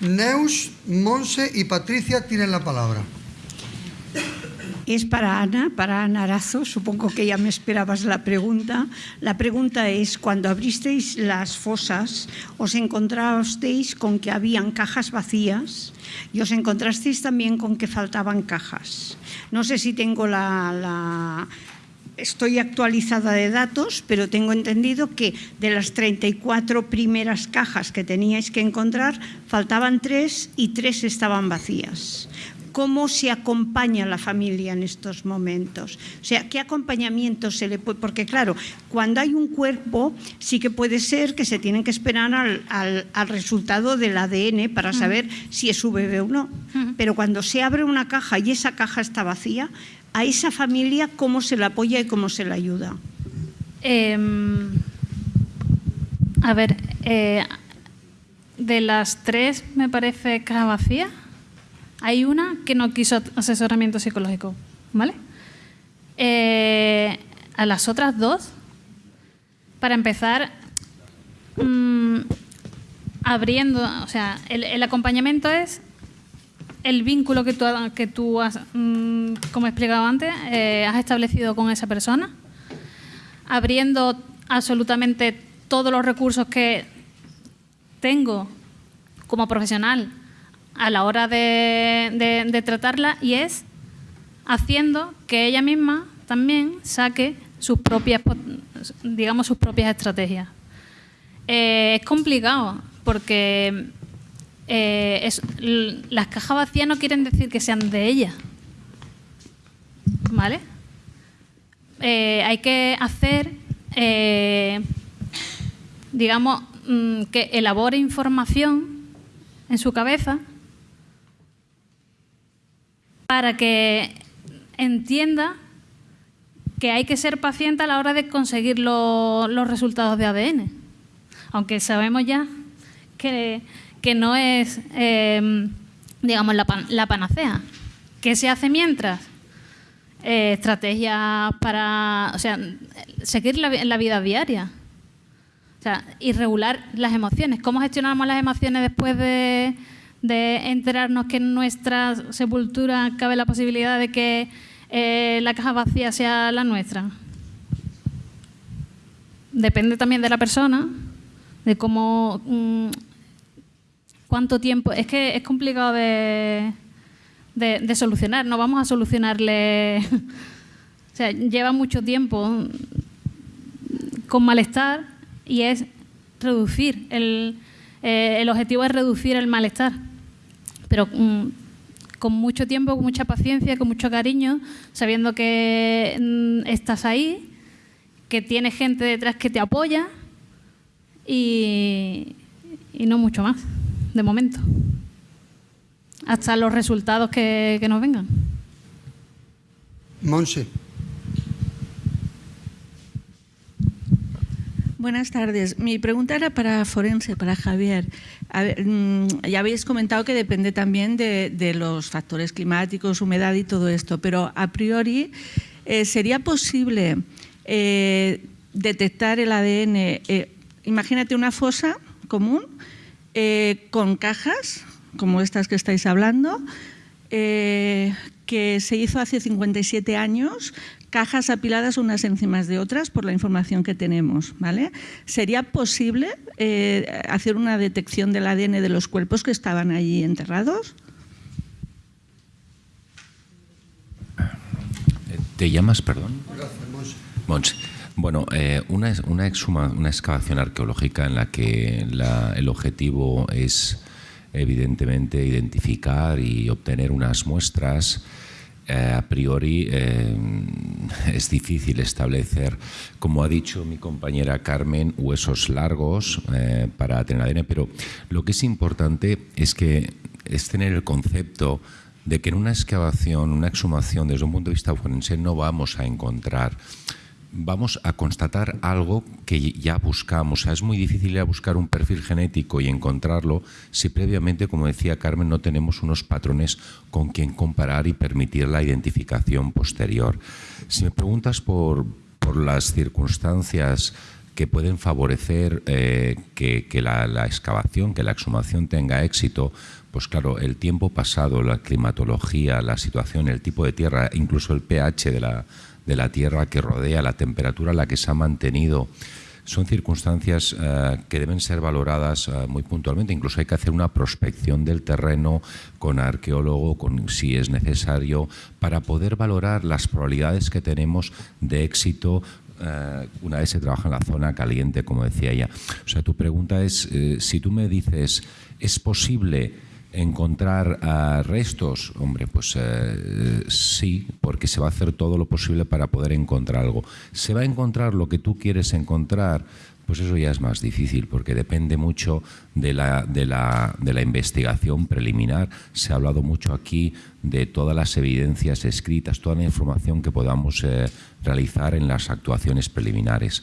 Neus, Monse y Patricia tienen la palabra. Es para Ana, para Ana Arazo. Supongo que ya me esperabas la pregunta. La pregunta es, cuando abristeis las fosas, ¿os encontrasteis con que habían cajas vacías y os encontrasteis también con que faltaban cajas? No sé si tengo la, la estoy actualizada de datos, pero tengo entendido que de las 34 primeras cajas que teníais que encontrar, faltaban tres y tres estaban vacías cómo se acompaña a la familia en estos momentos. O sea, qué acompañamiento se le puede... Porque claro, cuando hay un cuerpo, sí que puede ser que se tienen que esperar al, resultado del ADN para saber si es su bebé o no. Pero cuando se abre una caja y esa caja está vacía, a esa familia, ¿cómo se la apoya y cómo se la ayuda? Em, a ver, eh, de las tres me parece caja vacía. Hay una que no quiso asesoramiento psicológico, ¿vale? Eh, a las otras dos, para empezar, mm, abriendo, o sea, el, acompañamiento es el vínculo que tú, que tú has, mm, como he explicado antes, eh, has establecido con esa persona, abriendo absolutamente todos los recursos que tengo como profesional a la hora de, tratarla y es haciendo que ella misma también saque sus propias, digamos, sus propias estrategias. Eh, es complicado porque eh, las cajas vacías no quieren decir que sean de ella. ¿Vale? Eh, hay que hacer, digamos, mm, que elabore información en su cabeza para que entienda que hay que ser paciente a la hora de conseguir los resultados de ADN. Aunque sabemos ya que, no es, em, digamos, la, panacea. ¿Qué se hace mientras? Eh, estrategias para, o sea, seguir la, la vida diaria. O sea, y regular las emociones. ¿Cómo gestionamos las emociones después de, de enterarnos que en nuestra sepultura cabe la posibilidad de que eh, la caja vacía sea la nuestra. Depende también de la persona, de cómo, mm, cuánto tiempo. Es que es complicado de, de, solucionar. No vamos a solucionarle. o sea, lleva mucho tiempo con malestar y es reducir el, eh, el objetivo es reducir el malestar pero mm, con mucho tiempo, con mucha paciencia, con mucho cariño, sabiendo que mm, estás ahí, que tienes gente detrás que te apoya y, no mucho más, de momento. Hasta los resultados que, que nos vengan. Monse. Buenas tardes. Mi pregunta era para Forense, para Javier. Mm, ya habéis comentado que depende también de, los factores climáticos, humedad y todo esto, pero a priori, eh, ¿sería posible eh, detectar el ADN? Eh, imagínate una fosa común con cajas, como estas que estáis hablando, que se hizo hace 57 años, cajas apiladas unas encima de otras por la información que tenemos. ¿vale? ¿Sería posible eh, hacer una detección del ADN de los cuerpos que estaban allí enterrados? ¿Te llamas, perdón? Mons. Bueno, eh, una, una, una excavación arqueológica en la que el objetivo es evidentemente identificar y obtener unas muestras. Eh, a priori eh, es difícil establecer, como ha dicho mi compañera Carmen, huesos largos eh, para tener ADN, pero lo que es importante es que es tener el concepto de que en una excavación, una exhumación desde un punto de vista forense no vamos a encontrar vamos a constatar algo que ya buscamos. es muy difícil ir a buscar un perfil genético y encontrarlo si previamente, como decía Carmen, no tenemos unos patrones con quien comparar y permitir la identificación posterior. Si me preguntas por, las circunstancias que pueden favorecer eh, que, la, excavación, que la exhumación tenga éxito, pues claro, el tiempo pasado, la climatología, la situación, el tipo de tierra, incluso el pH de la, de la tierra que rodea, la temperatura a la que se ha mantenido, son circunstancias eh, que deben ser valoradas eh, muy puntualmente. Incluso hay que hacer una prospección del terreno con arqueólogo, con, si es necesario, para poder valorar las probabilidades que tenemos de éxito eh, una vez se trabaja en la zona caliente, como decía ella. O sea, tu pregunta es, si tú me dices, ¿es posible encontrar restos, hombre, pues uh, sí, porque se va a hacer todo lo posible para poder encontrar algo. ¿Se va a encontrar lo que tú quieres encontrar? Pues eso ya es más difícil, porque depende mucho de la, de la, de la investigación preliminar. Se ha hablado mucho aquí de todas las evidencias escritas, toda la información que podamos eh, realizar en las actuaciones preliminares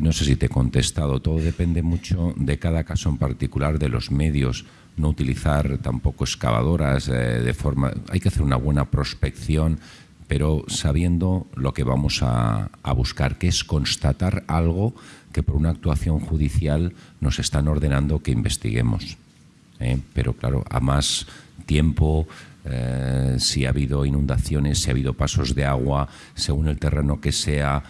no sé si te he contestado, todo depende mucho de cada caso en particular, de los medios, no utilizar tampoco excavadoras eh, de forma... Hay que hacer una buena prospección, pero sabiendo lo que vamos a, buscar, que es constatar algo que por una actuación judicial nos están ordenando que investiguemos. ¿eh? Pero claro, a más tiempo, eh, si ha habido inundaciones, si ha habido pasos de agua, según el terreno que sea,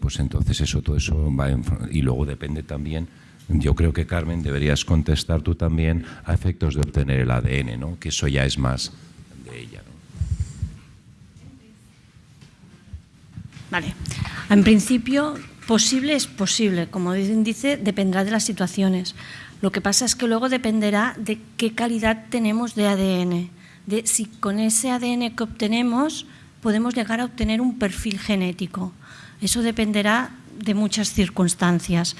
pues entonces eso, todo eso va... y luego depende también yo creo que, Carmen, deberías contestar tú también a efectos de obtener el ADN, ¿no? que eso ya es más de ella. ¿no? Vale. En principio, posible es posible. Como dice, dependerá de las situaciones. Lo que pasa es que luego dependerá de qué calidad tenemos de ADN. De si con ese ADN que obtenemos podemos llegar a obtener un perfil genético. Eso dependerá de muchas circunstancias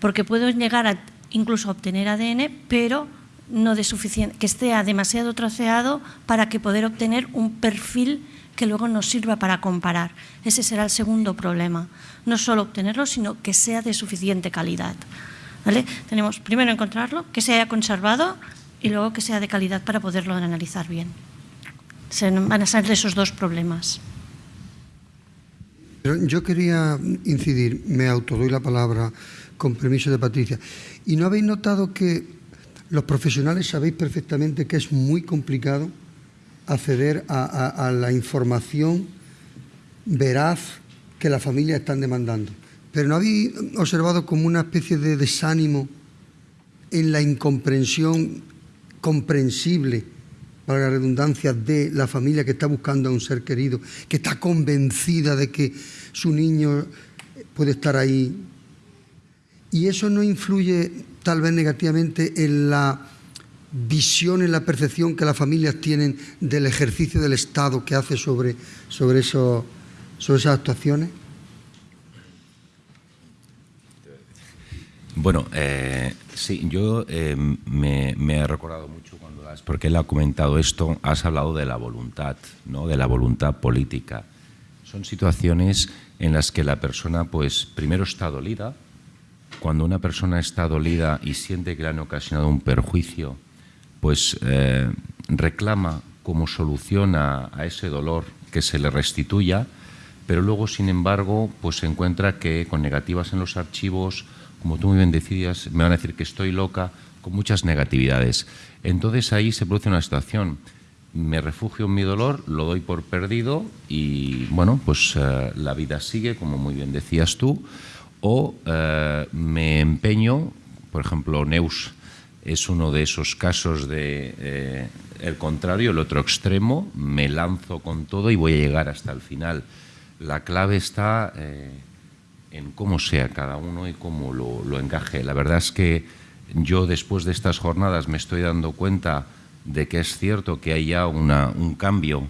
porque puedo llegar a incluso obtener ADN, pero no de suficiente, que esté demasiado troceado para que poder obtener un perfil que luego nos sirva para comparar. Ese será el segundo problema. No solo obtenerlo, sino que sea de suficiente calidad. Tenemos primero encontrarlo, que se haya conservado y luego que sea de calidad para poderlo analizar bien. Se van a salir esos dos problemas. Yo quería incidir, me autodoy la palabra con permiso de Patricia. ¿Y no habéis notado que los profesionales sabéis perfectamente que es muy complicado acceder a, la información veraz que las familias están demandando? Pero ¿no habéis observado como una especie de desánimo en la incomprensión comprensible, para la redundancia, de la familia que está buscando a un ser querido, que está convencida de que su niño puede estar ahí y eso no influye tal vez negativamente en la visión, en la percepción que las familias tienen del ejercicio del Estado que hace sobre, sobre, eso, sobre esas actuaciones? Bueno, eh, sí, yo eh, me, he recordado mucho has, porque él ha comentado esto, has hablado de la voluntad, ¿no? de la voluntad política. Son situaciones en las que la persona, pues, primero está dolida, cuando una persona está dolida y siente que le han ocasionado un perjuicio, pues eh, reclama como solución a, ese dolor que se le restituya, pero luego, sin embargo, pues se encuentra que con negativas en los archivos, como tú muy bien decías, me van a decir que estoy loca, con muchas negatividades. Entonces ahí se produce una situación. Me refugio en mi dolor, lo doy por perdido y, bueno, pues eh, la vida sigue, como muy bien decías tú, o eh, me empeño, por ejemplo, Neus es uno de esos casos de eh, el contrario, el otro extremo, me lanzo con todo y voy a llegar hasta el final. La clave está en cómo sea cada uno y cómo lo, encaje. La verdad es que yo después de estas jornadas me estoy dando cuenta de que es cierto que hay ya un cambio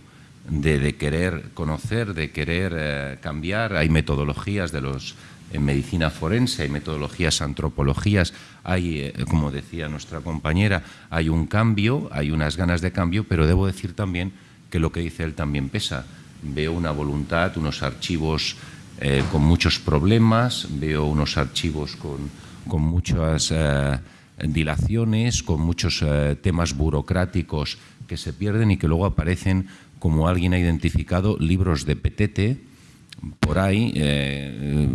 de, querer conocer, de querer cambiar. Hay metodologías de los en medicina forense, hay metodologías, antropologías, hay, eh, como decía nuestra compañera, hay un cambio, hay unas ganas de cambio, pero debo decir también que lo que dice él también pesa. Veo una voluntad, unos archivos eh, con muchos problemas, veo unos archivos con, con muchas eh, dilaciones, con muchos temas burocráticos que se pierden y que luego aparecen, como alguien ha identificado, libros de petete, por ahí eh,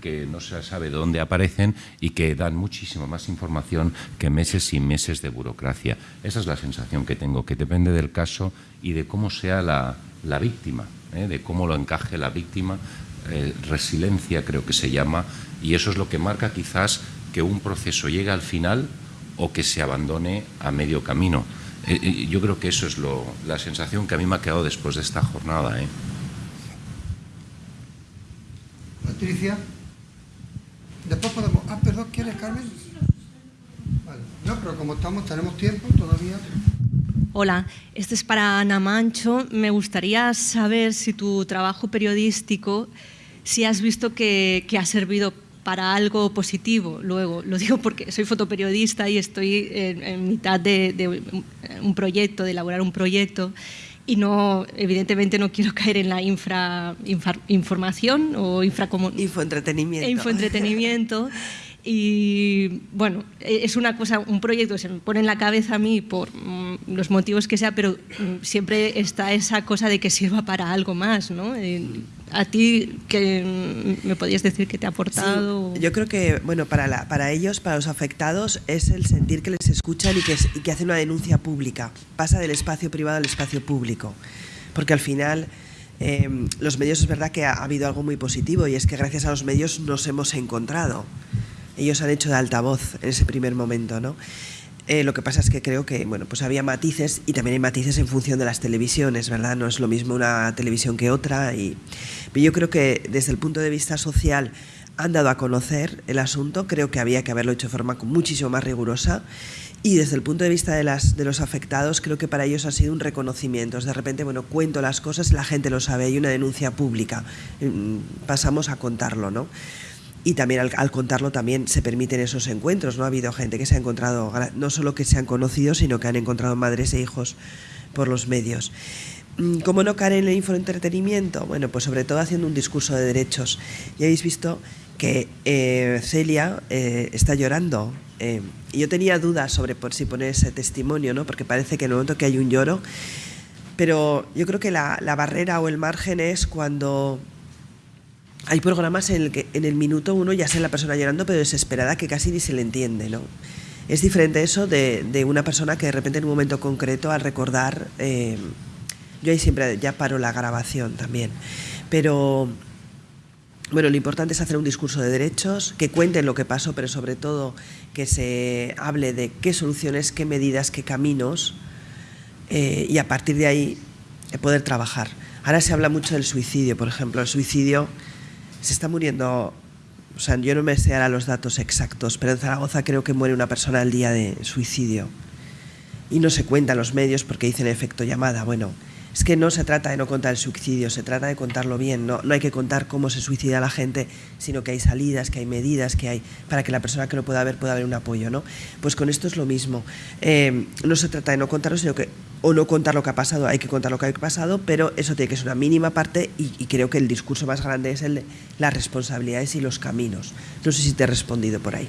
que no se sabe dónde aparecen y que dan muchísimo más información que meses y meses de burocracia. Esa es la sensación que tengo, que depende del caso y de cómo sea la, víctima, ¿eh? de cómo lo encaje la víctima. Eh, resiliencia creo que se llama y eso es lo que marca quizás que un proceso llegue al final o que se abandone a medio camino. yo creo que eso es la sensación que a mí me ha quedado después de esta jornada. Patricia. Después podemos... Ah, perdón, ¿quieres, Carmen? Vale. No, pero como estamos, tenemos tiempo todavía. Hola, este es para Ana Mancho. Me gustaría saber si tu trabajo periodístico, si has visto que, ha servido para algo positivo. Luego, lo digo porque soy fotoperiodista y estoy en, mitad de, un proyecto, de elaborar un proyecto y no, evidentemente no quiero caer en la infra, información o infoentretenimiento. infoentretenimiento. Y bueno, es una cosa, un proyecto que se me pone en la cabeza a mí por mm, los motivos que sea, pero mm, siempre está esa cosa de que sirva para algo más, ¿no? a ti, que me podías decir que te ha aportado? yo creo que, bueno, para, la, para ellos, para los afectados, es el sentir que les escuchan y que, y que hacen una denuncia pública. Pasa del espacio privado al espacio público. Porque al final Em, los medios es verdad que ha, habido algo muy positivo y es que gracias a los medios nos hemos encontrado. Ellos han hecho de altavoz en ese primer momento, ¿no? Eh, lo que pasa es que creo que bueno, pues había matices y también hay matices en función de las televisiones, ¿verdad? No es lo mismo una televisión que otra. Y, pero yo creo que desde el punto de vista social han dado a conocer el asunto. Creo que había que haberlo hecho de forma muchísimo más rigurosa y desde el punto de vista de, las, de los afectados, creo que para ellos ha sido un reconocimiento. De repente, bueno, cuento las cosas, la gente lo sabe, hay una denuncia pública, mm, pasamos a contarlo, ¿no? Y también al, contarlo también se permiten esos encuentros, ¿no? Ha habido gente que se ha encontrado, no solo que se han conocido, sino que han encontrado madres e hijos por los medios. Mm, ¿Cómo no caer en el infoentretenimiento? Bueno, pues sobre todo haciendo un discurso de derechos. Ya habéis visto que eh, Celia eh, está llorando eh, yo tenía dudas sobre por si poner ese testimonio, ¿no? porque parece que en el momento que hay un lloro, pero yo creo que la, barrera o el margen es cuando hay programas en el que en el minuto uno ya sé la persona llorando pero desesperada que casi ni se le entiende. ¿no? Es diferente eso de, de una persona que de repente en un momento concreto al recordar, eh, yo ahí siempre ya paro la grabación también, pero bueno, lo importante es hacer un discurso de derechos, que cuenten lo que pasó, pero sobre todo que se hable de qué soluciones, qué medidas, qué caminos, eh, y a partir de ahí eh, poder trabajar. Ahora se habla mucho del suicidio, por ejemplo. El suicidio se está muriendo, o sea, yo no me sé ahora los datos exactos, pero en Zaragoza creo que muere una persona al día de suicidio. Y no se cuentan los medios porque dicen efecto llamada. Bueno, es que no se trata de no contar el suicidio, se trata de contarlo bien. No, no hay que contar cómo se suicida la gente, sino que hay salidas, que hay medidas, que hay para que la persona que lo pueda ver pueda haber un apoyo. ¿no? Pues con esto es lo mismo. Eh, no se trata de no contarlo, sino que o no contar lo que ha pasado, hay que contar lo que ha pasado, pero eso tiene que ser una mínima parte y, y, creo que el discurso más grande es el de las responsabilidades y los caminos. No sé si te he respondido por ahí.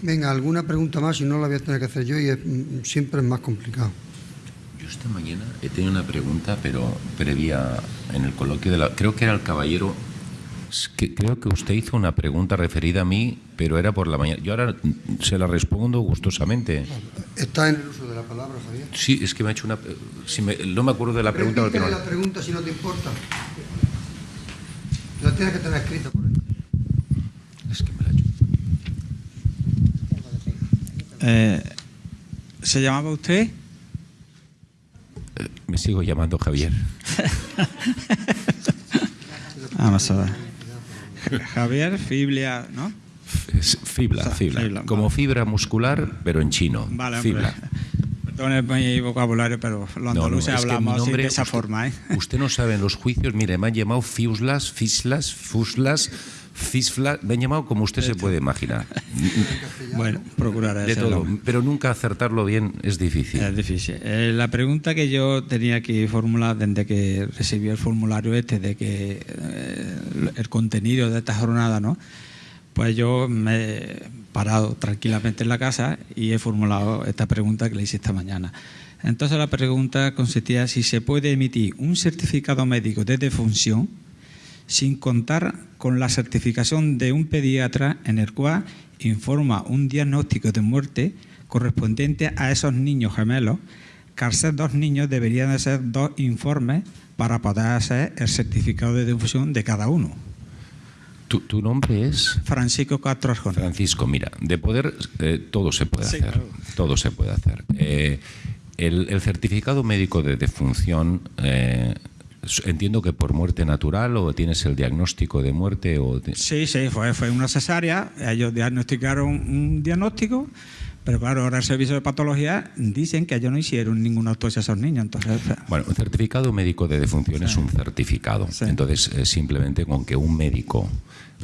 Venga, alguna pregunta más y no la voy a tener que hacer yo y mm, siempre es más complicado esta mañana he tenido una pregunta, pero previa en el coloquio de la... Creo que era el caballero... creo que usted hizo una pregunta referida a mí, pero era por la mañana. Yo ahora se la respondo gustosamente. Está en el uso de la palabra, Javier. Sí, es que me ha hecho una... Si no me acuerdo de la pregunta. Porque no... la pregunta si no te importa. La tienes que tener escrita por ahí. Es que me la ha hecho. Eh, ¿Se llamaba usted? Me sigo llamando Javier. Vamos a ver. Javier Fiblia, ¿no? Fibla, fibla. Como fibra muscular, pero en chino. Vale, fibla. Perdón mi vocabulario, pero los andaluces hablamos de esa forma. ¿eh? Usted no sabe en los juicios, mire, me han llamado fiuslas, fislas, fuslas, Fisfla, me han llamado como usted se puede imaginar. bueno, procurar de todo, pero nunca acertarlo bien es difícil. Es difícil. Eh, la pregunta que yo tenía que formular desde que recibí el formulario este de que eh, el contenido de esta jornada, ¿no? Pues yo me he parado tranquilamente en la casa y he formulado esta pregunta que le hice esta mañana. Entonces la pregunta consistía si se puede emitir un certificado médico de defunción sin contar con la certificación de un pediatra en el cual informa un diagnóstico de muerte correspondiente a esos niños gemelos, que al ser dos niños deberían de ser dos informes para poder hacer el certificado de defunción de cada uno. ¿Tu, nombre es? Francisco Castro Francisco, mira, de poder eh, todo se puede hacer. Todo se puede hacer. Eh, el, certificado médico de defunción, eh, entiendo que por muerte natural o tienes el diagnóstico de muerte. O Sí, sí, fue, fue una cesárea. Ellos diagnosticaron un diagnóstico pero claro, ahora el servicio de patología dicen que ellos no hicieron ninguna autopsia a esos niños. Entonces, bueno, un certificado médico de defunción es un certificado. Entonces, eh, simplemente con que un médico,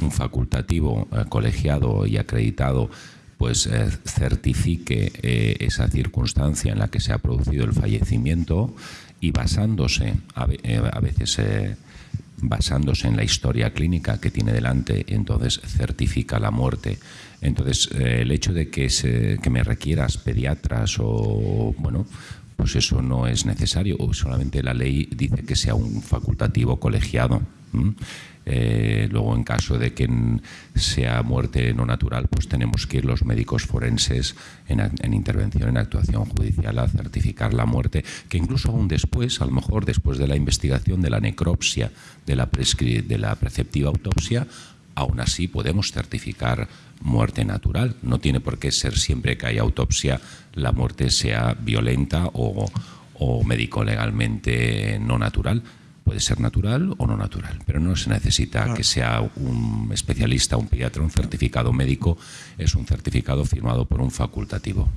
un facultativo eh, colegiado y acreditado, pues eh, certifique esa circunstancia en la que se ha producido el fallecimiento y basándose, a, a veces basándose en la historia clínica que tiene delante, entonces certifica la muerte. Entonces, eh, el hecho de que, se, que me requieras pediatras o, bueno, pues eso no es necesario, o solamente la ley dice que sea un facultativo colegiado. Eh, luego, en caso de que sea muerte no natural, pues tenemos que ir los médicos forenses en, intervención, en actuación judicial, a certificar la muerte, que incluso aún después, a lo mejor después de la investigación de la necropsia, de la, de la preceptiva autopsia, aún así podemos certificar muerte natural. No tiene por qué ser siempre que haya autopsia la muerte sea violenta o, o médico-legalmente no natural Puede ser natural o no natural, pero no se necesita que sea un especialista, un pediatra, un certificado médico, es un certificado firmado por un facultativo.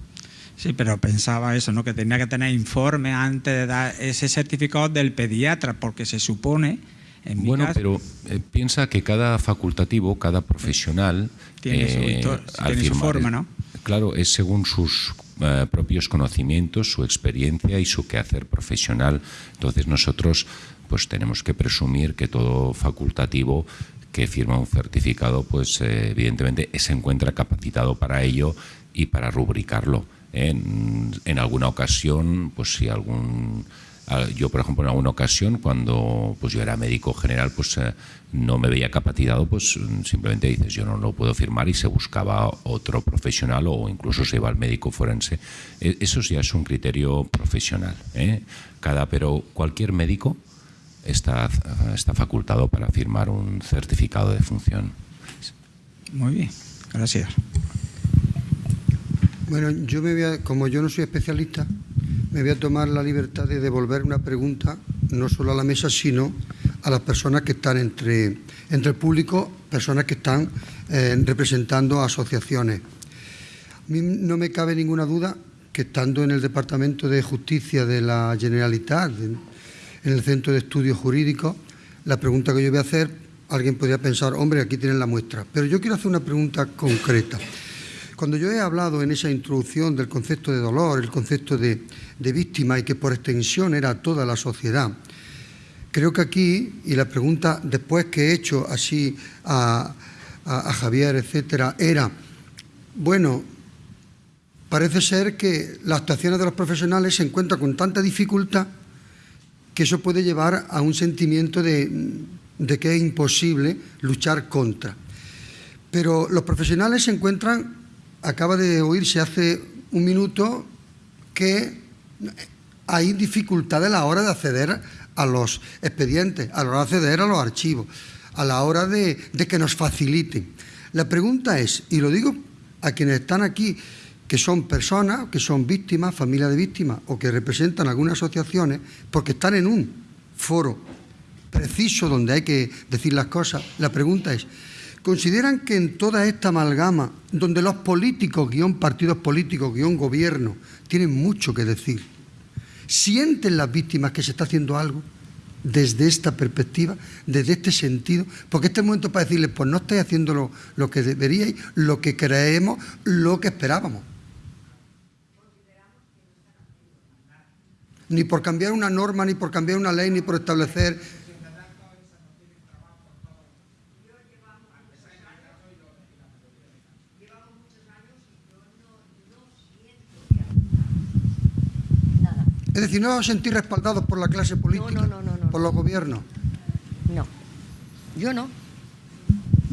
Sí, pero pensaba eso, ¿no? que tenía que tener informe antes de dar ese certificado del pediatra, porque se supone... En bueno, pero eh, piensa que cada facultativo, cada profesional... Tiene, su, eh, forma, ¿no? Claro, es según sus eh, propios conocimientos, su experiencia y su quehacer profesional. Entonces nosotros pues tenemos que presumir que todo facultativo que firma un certificado, pues eh, evidentemente se encuentra capacitado para ello y para rubricarlo. En, alguna ocasión, pues si algún yo por ejemplo en alguna ocasión cuando pues yo era médico general pues eh, no me veía capacitado pues simplemente dices yo no lo puedo firmar y se buscaba otro profesional o incluso se iba al médico forense e, eso ya es un criterio profesional ¿eh? cada pero cualquier médico está, está facultado para firmar un certificado de función. Muy bien, gracias. Bueno, yo me voy como yo no soy especialista, me voy a tomar la libertad de devolver una pregunta, no solo a la mesa, sino a las personas que están entre, entre el público, personas que están eh, representando asociaciones. A mí no me cabe ninguna duda que estando en el Departamento de Justicia de la Generalitat, en el Centro de Estudios Jurídicos. La pregunta que yo voy a hacer, alguien podría pensar, hombre, aquí tienen la muestra. Pero yo quiero hacer una pregunta concreta. Cuando yo he hablado en esa introducción del concepto de dolor, el concepto de, víctima y que por extensión era toda la sociedad, creo que aquí, y la pregunta después que he hecho así a, a Javier, etcétera, era, bueno, parece ser que las actuaciones de los profesionales se encuentran con tanta dificultad que eso puede llevar a un sentimiento de, que es imposible luchar contra. Pero los profesionales se encuentran, acaba de oírse hace un minuto, que hay dificultades a la hora de acceder a los expedientes, a la hora de acceder a los archivos, a la hora de, de que nos faciliten. La pregunta es, y lo digo a quienes están aquí, que son personas, que son víctimas, familias de víctimas o que representan algunas asociaciones porque están en un foro preciso donde hay que decir las cosas. La pregunta es, ¿consideran que en toda esta amalgama, donde los políticos, guion partidos políticos, guion gobierno, tienen mucho que decir, sienten las víctimas que se está haciendo algo? desde esta perspectiva, desde este sentido, porque este es el momento para decirles, pues no estáis haciendo lo, lo que deberíais, lo que creemos, lo que esperábamos. Ni por cambiar una norma, ni por cambiar una ley, ni por establecer Es decir, no os sentís respaldados por la clase política, no, no, no, por los gobiernos. No, yo no.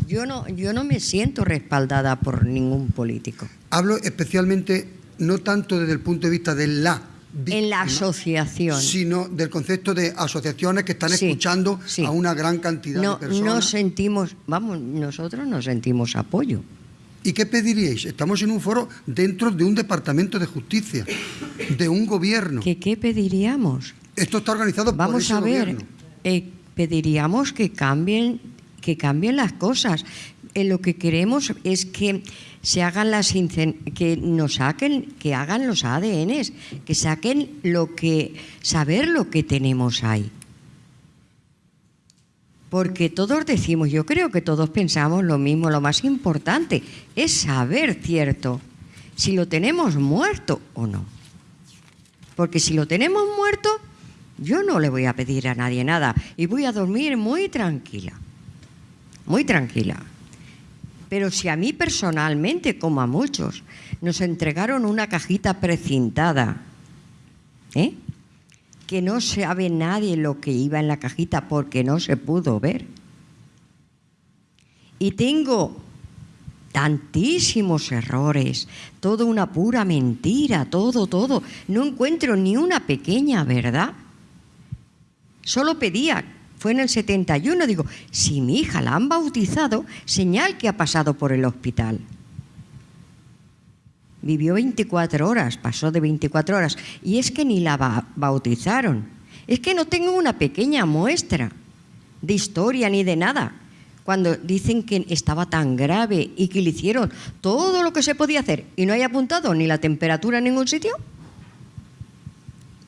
Yo no, yo no me siento respaldada por ningún político. Hablo especialmente, no tanto desde el punto de vista de la víctima, En la asociación. sino del concepto de asociaciones que están Sí, escuchando sí. a una gran cantidad No, de personas. no sentimos, vamos, nosotros no sentimos apoyo. ¿Y qué pediríais? Estamos en un foro dentro de un departamento de justicia, de un gobierno. ¿Qué, qué pediríamos? Esto está organizado por Vamos ese a ver, gobierno. eh, pediríamos que cambien, que cambien las cosas. Eh, lo que queremos es que se hagan las que nos saquen, que hagan los ADNs, que saquen lo que saber lo que tenemos ahí. Porque todos decimos, yo creo que todos pensamos lo mismo, lo más importante es saber cierto si lo tenemos muerto o no. Porque si lo tenemos muerto, yo no le voy a pedir a nadie nada y voy a dormir muy tranquila, muy tranquila. Pero si a mí personalmente, como a muchos, nos entregaron una cajita precintada, ¿eh? que no sabe nadie lo que iba en la cajita porque no se pudo ver. Y tengo tantísimos errores, todo una pura mentira, todo, todo. No encuentro ni una pequeña verdad. Solo pedía, fue en el 71, digo, si mi hija la han bautizado, señal que ha pasado por el hospital. Vivió 24 horas, pasó de 24 horas, y es que ni la ba- bautizaron. Es que no tengo una pequeña muestra de historia ni de nada. Cuando dicen que estaba tan grave y que le hicieron todo lo que se podía hacer y no hay apuntado ni la temperatura en ningún sitio,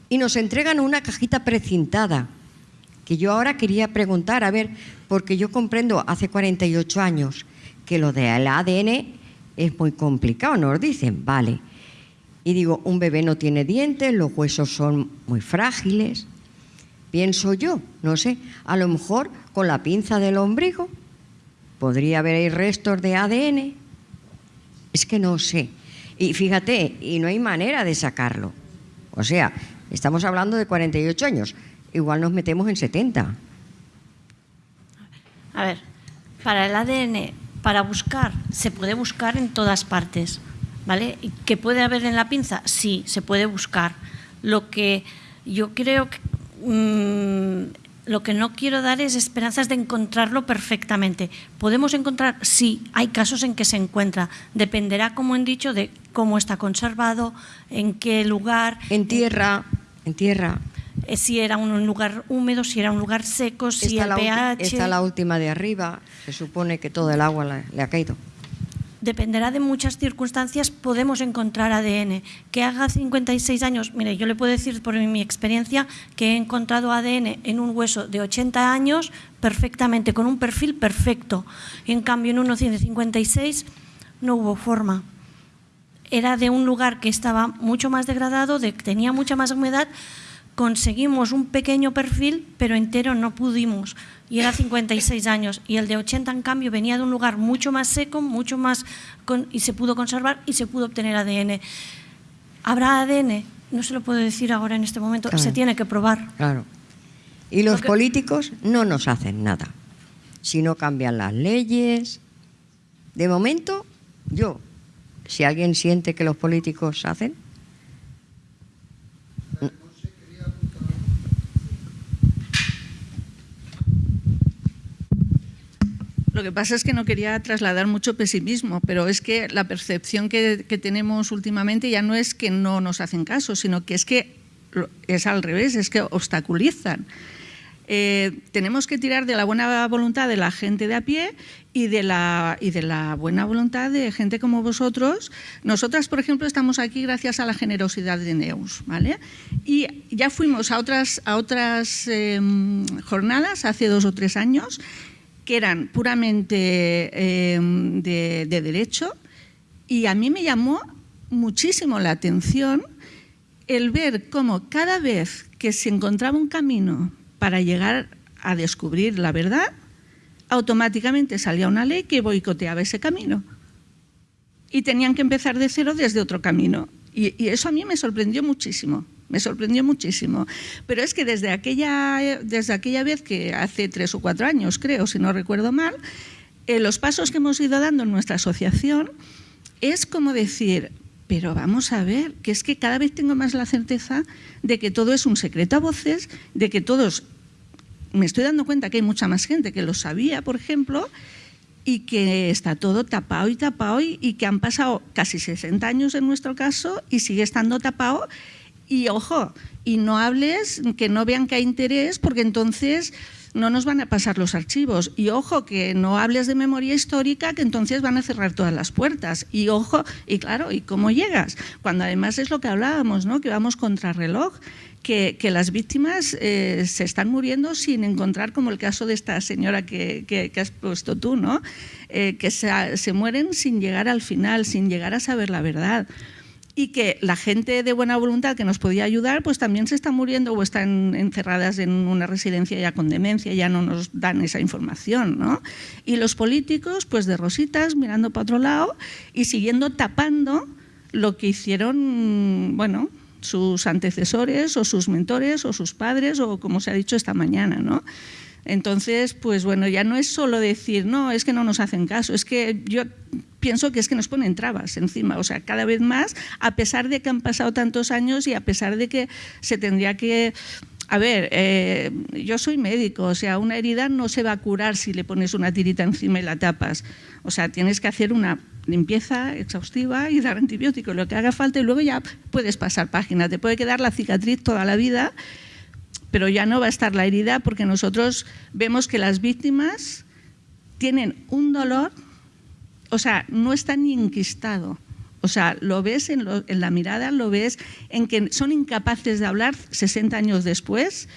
y nos entregan una cajita precintada, que yo ahora quería preguntar, a ver, porque yo comprendo hace 48 años que lo del ADN es muy complicado, nos dicen, vale. Y digo, un bebé no tiene dientes, los huesos son muy frágiles. Pienso yo, no sé, a lo mejor con la pinza del ombligo podría haber ahí restos de ADN. Es que no sé. Y fíjate, y no hay manera de sacarlo. O sea, estamos hablando de 48 años, igual nos metemos en 70. A ver, para el ADN, para buscar, se puede buscar en todas partes, ¿vale? ¿Y ¿Que puede haber en la pinza? Sí, se puede buscar. Lo que yo creo que... mm, lo que no quiero dar es esperanzas de encontrarlo perfectamente. ¿Podemos encontrar? Sí, hay casos en que se encuentra. Dependerá, como han dicho, de cómo está conservado, en qué lugar. En tierra, en tierra. Eh, si era un lugar húmedo, si era un lugar seco, si Está el pH. está la última de arriba, se supone que todo el agua le, le ha caído. dependerá de muchas circunstancias, podemos encontrar ADN. Que haga 56 años, mire, yo le puedo decir por mi experiencia que he encontrado ADN en un hueso de 80 años perfectamente, con un perfil perfecto. En cambio, en uno de 56 no hubo forma. Era de un lugar que estaba mucho más degradado, de, tenía mucha más humedad. Conseguimos un pequeño perfil, pero entero no pudimos. Y era 56 años. Y el de 80, en cambio, venía de un lugar mucho más seco, mucho más. con- y se pudo conservar y se pudo obtener ADN. ¿Habrá ADN? No se lo puedo decir ahora en este momento. Claro. Se tiene que probar. Claro. Y los Porque- políticos no nos hacen nada. Si no cambian las leyes. De momento, yo, si alguien siente que los políticos hacen, Lo que pasa es que no quería trasladar mucho pesimismo, pero es que la percepción que, que tenemos últimamente ya no es que no nos hacen caso, sino que es que es al revés, es que obstaculizan. Eh, tenemos que tirar de la buena voluntad de la gente de a pie y de, la, y de la buena voluntad de gente como vosotros. Nosotras, por ejemplo, estamos aquí gracias a la generosidad de Neus, ¿vale? Y ya fuimos a otras, a otras eh, jornadas hace dos o tres años que eran puramente eh, de, de derecho y a mí me llamó muchísimo la atención el ver cómo cada vez que se encontraba un camino para llegar a descubrir la verdad, automáticamente salía una ley que boicoteaba ese camino. Y tenían que empezar de cero desde otro camino. Y, y eso a mí me sorprendió muchísimo. Me sorprendió muchísimo. Pero es que desde aquella, desde aquella vez, que hace tres o cuatro años creo, si no recuerdo mal, eh, los pasos que hemos ido dando en nuestra asociación es como decir, pero vamos a ver, que es que cada vez tengo más la certeza de que todo es un secreto a voces, de que todos, me estoy dando cuenta que hay mucha más gente que lo sabía, por ejemplo, y que está todo tapado y tapado y, y que han pasado casi 60 años en nuestro caso y sigue estando tapado y ojo, y no hables, que no vean que hay interés, porque entonces no nos van a pasar los archivos. Y ojo, que no hables de memoria histórica, que entonces van a cerrar todas las puertas. Y ojo, y claro, ¿y cómo llegas? Cuando además es lo que hablábamos, ¿no? que vamos contra reloj. Que, las víctimas eh, se están muriendo sin encontrar, como el caso de esta señora que has puesto tú, ¿no? Eh, que se, se mueren sin llegar al final, sin llegar a saber la verdad y que la gente de buena voluntad que nos podía ayudar, pues también se está muriendo o están encerradas en una residencia ya con demencia, ya no nos dan esa información, ¿no? Y los políticos, pues de rositas, mirando para otro lado y siguiendo tapando lo que hicieron, bueno, sus antecesores o sus mentores o sus padres o como se ha dicho esta mañana, ¿no? Entonces, pues bueno, ya no es solo decir, no, es que no nos hacen caso, es que yo pienso que es que nos ponen trabas encima, o sea, cada vez más, a pesar de que han pasado tantos años y a pesar de que se tendría que... A ver, eh, yo soy médico, o sea, una herida no se va a curar si le pones una tirita encima y la tapas. O sea, tienes que hacer una limpieza exhaustiva y dar antibiótico, lo que haga falta, y luego ya puedes pasar página. Te puede quedar la cicatriz toda la vida pero ya no va a estar la herida porque nosotros vemos que las víctimas tienen un dolor, o sea, no está ni enquistado. O sea, lo ves en, la mirada, lo ves en que son incapaces de hablar 60 años después.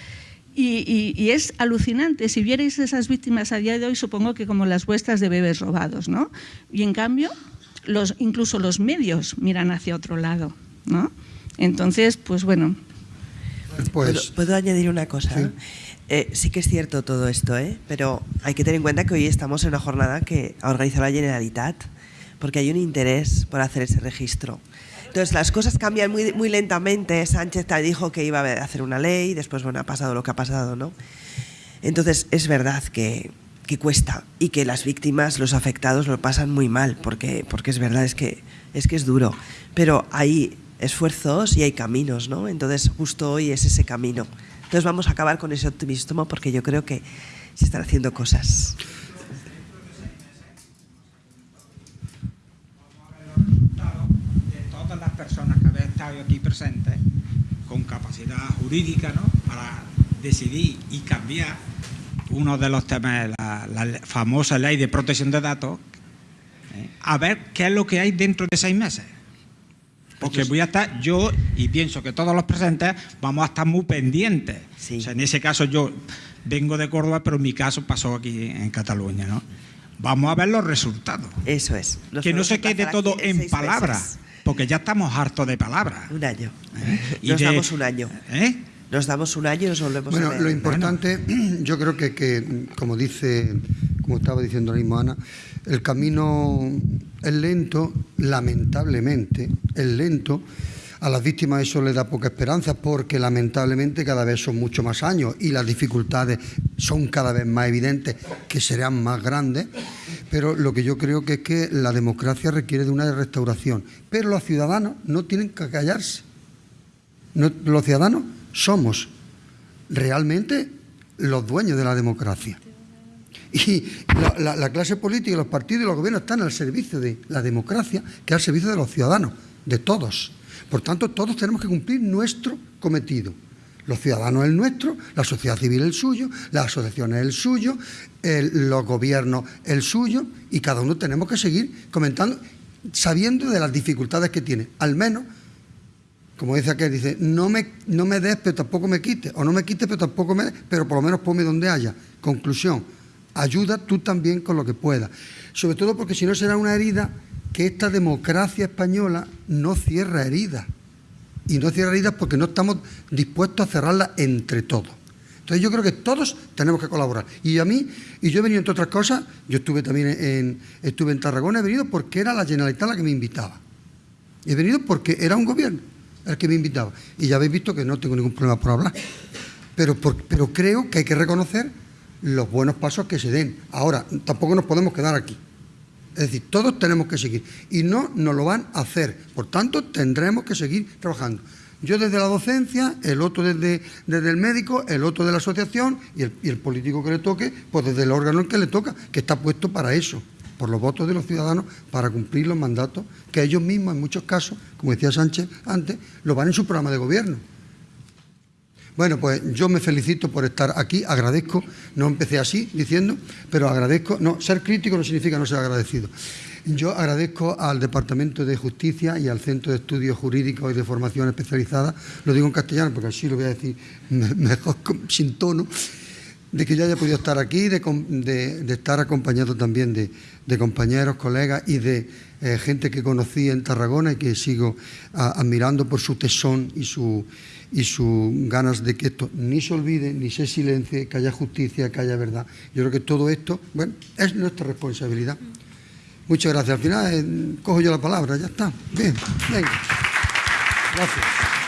Y, es alucinante. Si vierais esas víctimas a día de hoy, supongo que como las vuestras de bebés robados, ¿no? Y en cambio, incluso los medios miran hacia otro lado, ¿no? Entonces, pues bueno, pues, ¿Puedo, ¿Puedo, añadir una cosa? Sí. Eh, sí que es cierto todo esto, ¿eh? pero hay que tener en cuenta que hoy estamos en una jornada que ha organizado la Generalitat, porque hay un interés por hacer ese registro. Entonces las cosas cambian muy, muy lentamente. Sánchez te dijo que iba a hacer una ley, después bueno, ha pasado lo que ha pasado, ¿no? Entonces es verdad que, que cuesta y que las víctimas, los afectados lo pasan muy mal, porque, porque es verdad, es que, es que es duro. Pero hay esfuerzos y hay caminos, ¿no? Entonces justo hoy es ese camino. Entonces vamos a acabar con ese optimismo porque yo creo que se están haciendo cosas. De todas las personas que habéis estado aquí presentes con capacidad jurídica ¿no? para decidir y cambiar uno de los temas, la, famosa ley de protección de datos, ¿eh? a ver qué es lo que hay dentro de seis meses. Porque voy a estar, yo, y pienso que todos los presentes, vamos a estar muy pendientes. Sí. O sea, en ese caso yo vengo de Córdoba, pero mi caso pasó aquí en Cataluña, ¿no? Vamos a ver los resultados. Eso es. Que no se quede todo en palabras, porque ya estamos hartos de palabras. Un año. ¿Eh? Nos de, damos un año. ¿Eh? Nos damos un año y nos volvemos bueno, a ver. Lo importante, bueno. yo creo que, que, como dice, como estaba diciendo ahora mismo Ana, el camino es lento, lamentablemente, es lento. A las víctimas eso les da poca esperanza porque lamentablemente cada vez son mucho más años y las dificultades son cada vez más evidentes que serán más grandes. Pero lo que yo creo que es que la democracia requiere de una restauración. Pero los ciudadanos no tienen que callarse. Los ciudadanos somos realmente los dueños de la democracia. Y la, la, la, clase política, los partidos y los gobiernos están al servicio de la democracia, que al servicio de los ciudadanos, de todos. Por tanto, todos tenemos que cumplir nuestro cometido. Los ciudadanos el nuestro, la sociedad civil el suyo, las asociaciones el suyo, los gobiernos el suyo, y cada uno tenemos que seguir comentando, sabiendo de las dificultades que tiene. Al menos, como dice aquel, dice, no me, no me des, pero tampoco me quites, o no me quites, pero tampoco me des, pero por lo menos ponme donde haya. Conclusión, ayuda tú también con lo que puedas. Sobre todo porque si no será una herida que esta democracia española no cierra heridas. Y no cierra heridas porque no estamos dispuestos a cerrarlas entre todos. Entonces yo creo que todos tenemos que colaborar. Y a mí, y yo he venido entre otras cosas, yo estuve también en, estuve en Tarragona, he venido porque era la Generalitat la que me invitaba. He venido porque era un gobierno. el que me invitaba. Y ya habéis visto que no tengo ningún problema por hablar. Pero, pero creo que hay que reconocer los buenos pasos que se den. Ahora, tampoco nos podemos quedar aquí. Es decir, todos tenemos que seguir. Y no nos lo van a hacer. Por tanto, tendremos que seguir trabajando. Yo desde la docencia, el otro desde, desde el médico, el otro de la asociación y el, y el político que le toque, pues desde el órgano que le toca, que está puesto para eso por los votos de los ciudadanos para cumplir los mandatos que ellos mismos, en muchos casos, como decía Sánchez antes, lo van en su programa de gobierno. Bueno, pues yo me felicito por estar aquí, agradezco, no empecé así diciendo, pero agradezco, no, ser crítico no significa no ser agradecido. Yo agradezco al Departamento de Justicia y al Centro de Estudios Jurídicos y de Formación Especializada, lo digo en castellano porque así lo voy a decir mejor sin tono, de que yo haya podido estar aquí, de, estar acompañado también de, compañeros, colegas y de eh, gente que conocí en Tarragona y que sigo admirando por su tesón y su y sus ganas de que esto ni se olvide, ni se silencie, que haya justicia, que haya verdad. Yo creo que todo esto, bueno, es nuestra responsabilidad. Muchas gracias. Al final eh, cojo yo la palabra, ya está. Bien, venga. Gracias.